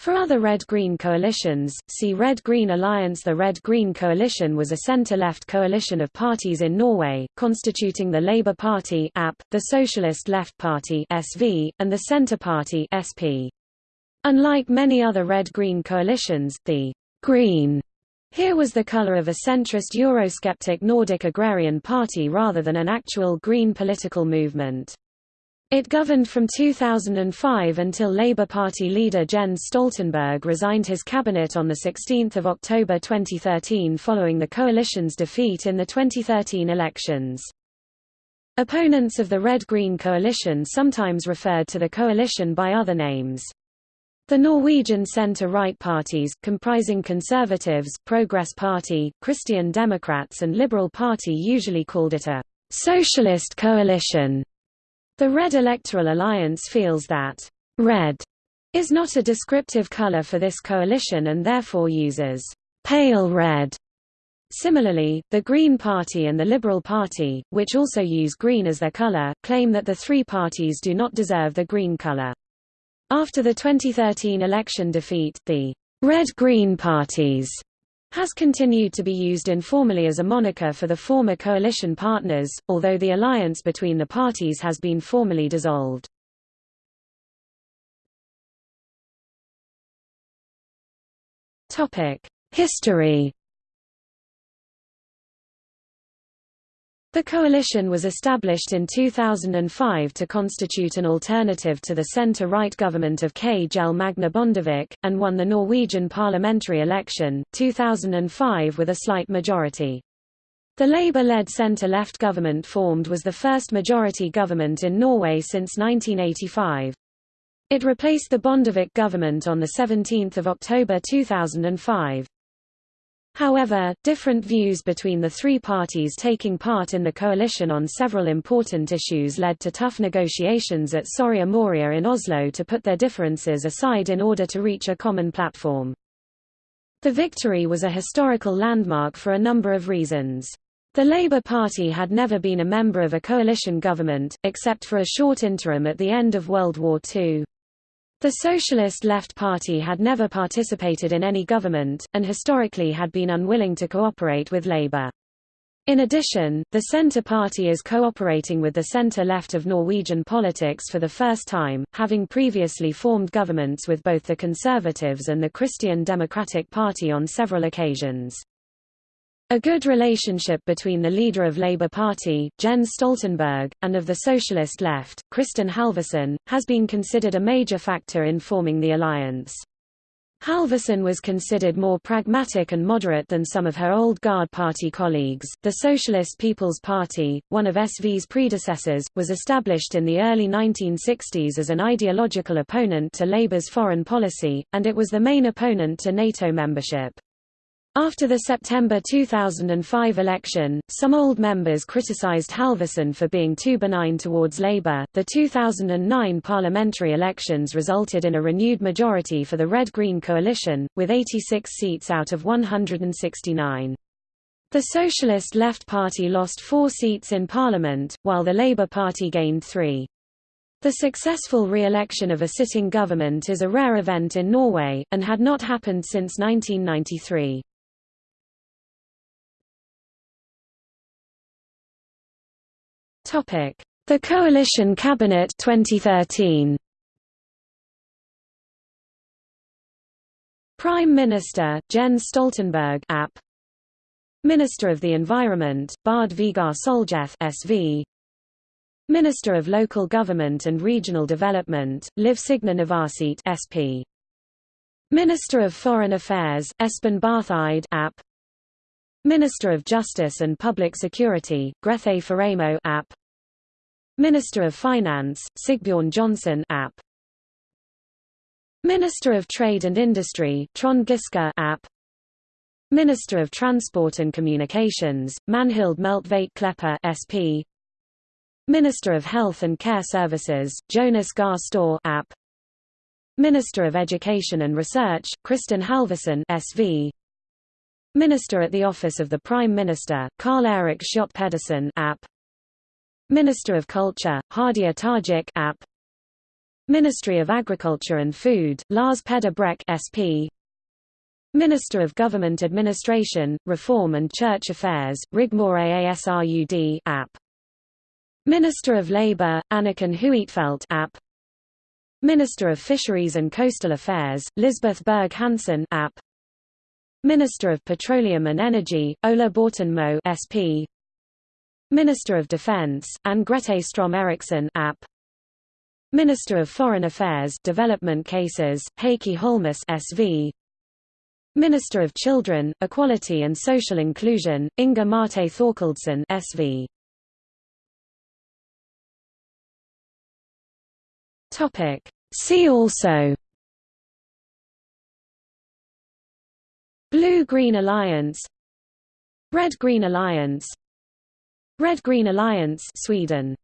For other Red-Green coalitions, see Red-Green Alliance The Red-Green Coalition was a centre-left coalition of parties in Norway, constituting the Labour Party the Socialist Left Party and the Centre Party. Unlike many other Red-Green coalitions, the Green here was the colour of a centrist Eurosceptic Nordic agrarian party rather than an actual Green political movement. It governed from 2005 until Labour Party leader Jens Stoltenberg resigned his cabinet on 16 October 2013 following the coalition's defeat in the 2013 elections. Opponents of the Red-Green coalition sometimes referred to the coalition by other names. The Norwegian centre-right parties, comprising Conservatives, Progress Party, Christian Democrats and Liberal Party usually called it a «socialist coalition» The Red Electoral Alliance feels that red is not a descriptive color for this coalition and therefore uses pale red. Similarly, the Green Party and the Liberal Party, which also use green as their color, claim that the three parties do not deserve the green color. After the 2013 election defeat, the Red-Green parties has continued to be used informally as a moniker for the former coalition partners, although the alliance between the parties has been formally dissolved. History The coalition was established in 2005 to constitute an alternative to the centre-right government of Kjell Magne Bondevik, and won the Norwegian parliamentary election, 2005 with a slight majority. The Labour-led centre-left government formed was the first majority government in Norway since 1985. It replaced the Bondevik government on 17 October 2005. However, different views between the three parties taking part in the coalition on several important issues led to tough negotiations at Soria Moria in Oslo to put their differences aside in order to reach a common platform. The victory was a historical landmark for a number of reasons. The Labour Party had never been a member of a coalition government, except for a short interim at the end of World War II. The Socialist Left Party had never participated in any government, and historically had been unwilling to cooperate with Labour. In addition, the Centre Party is cooperating with the centre-left of Norwegian politics for the first time, having previously formed governments with both the Conservatives and the Christian Democratic Party on several occasions. A good relationship between the leader of Labour Party, Jens Stoltenberg, and of the socialist left, Kristin Halvorsen, has been considered a major factor in forming the alliance. Halvorsen was considered more pragmatic and moderate than some of her old guard party colleagues. The Socialist People's Party, one of SV's predecessors, was established in the early 1960s as an ideological opponent to Labour's foreign policy, and it was the main opponent to NATO membership. After the September 2005 election, some old members criticized Halvorsen for being too benign towards Labour. The 2009 parliamentary elections resulted in a renewed majority for the Red Green coalition, with 86 seats out of 169. The Socialist Left Party lost four seats in Parliament, while the Labour Party gained three. The successful re-election of a sitting government is a rare event in Norway, and had not happened since 1993. Topic: The Coalition Cabinet 2013. Prime Minister Jens Stoltenberg AP Minister of the Environment Bård Vegar Solhjell SV Minister of Local Government and Regional Development Liv Signe Navarsete SP Minister of Foreign Affairs Espen Barth Eide AP Minister of Justice and Public Security Grethe Faremo AP Minister of Finance, Sigbjørn Johnsen App. Minister of Trade and Industry, Trond Giske App. Minister of Transport and Communications, Magnhild Meltveit Kleppa SP. Minister of Health and Care Services, Jonas Gahr Støre App. Minister of Education and Research, Kristin Halvorsen SV. Minister at the Office of the Prime Minister, Karl Erik Schjøtt Pedersen App. Minister of Culture, Hadia Tajik App. Ministry of Agriculture and Food, Lars Peder Brekk SP Minister of Government Administration, Reform and Church Affairs, Rigmor Aasrud app. Minister of Labour, Anniken Huitfeldt app. Minister of Fisheries and Coastal Affairs, Lisbeth Berg Hansen app. Minister of Petroleum and Energy, Ola Borten Moe SP. Minister of Defence, and Grete Strøm-Erichsen app. Minister of Foreign Affairs Development Cases, Heikki Holmås SV. Minister of Children, Equality and Social Inclusion, Inga Marte Thorkildsen SV. Topic. See also Blue-Green Alliance Red-Green Alliance Red-Green Alliance Sweden